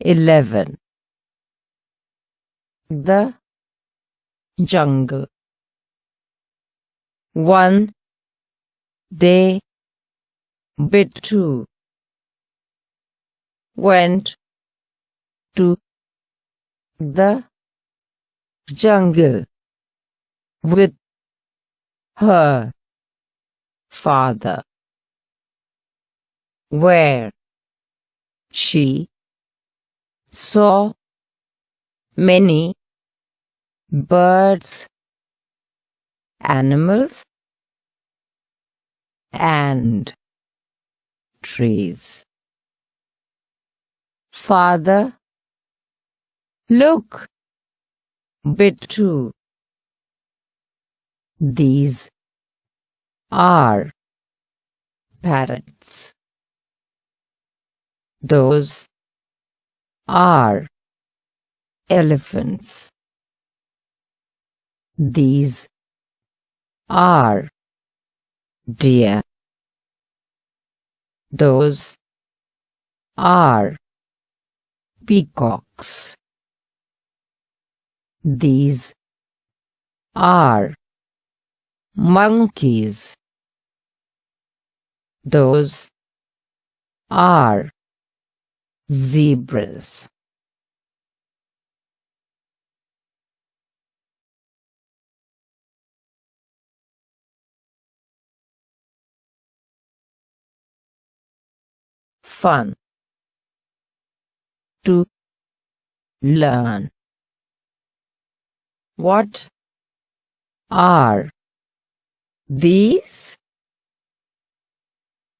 eleven. The jungle. One day Bittu. Went to the jungle with her father. Where she saw many birds, animals, and trees. Father, look, Bittu. These are parrots. Those are elephants. These are deer. Those are peacocks. These are monkeys. Those are zebras. Fun to learn. What are these?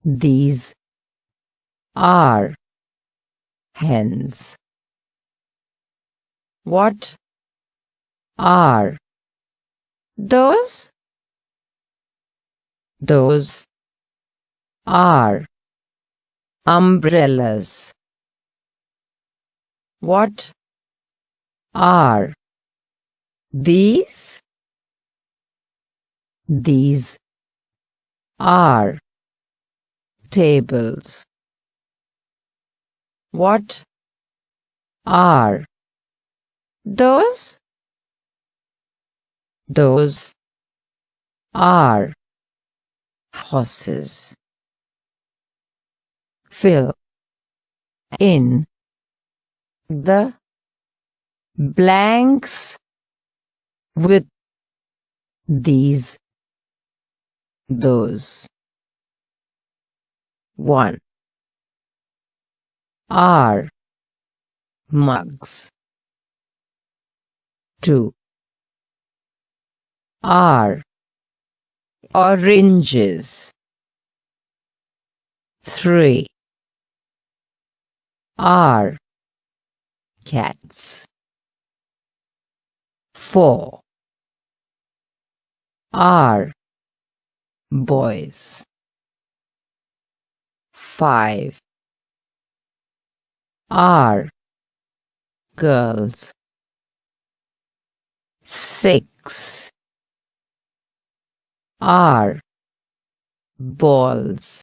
These are hens. What are those? Those are umbrellas. What are these? These are tables. What are those? Those are horses. Fill in the blanks with these those. 1 are mugs. 2 are oranges. 3 are cats. 4 are boys. 5 are girls. Six are balls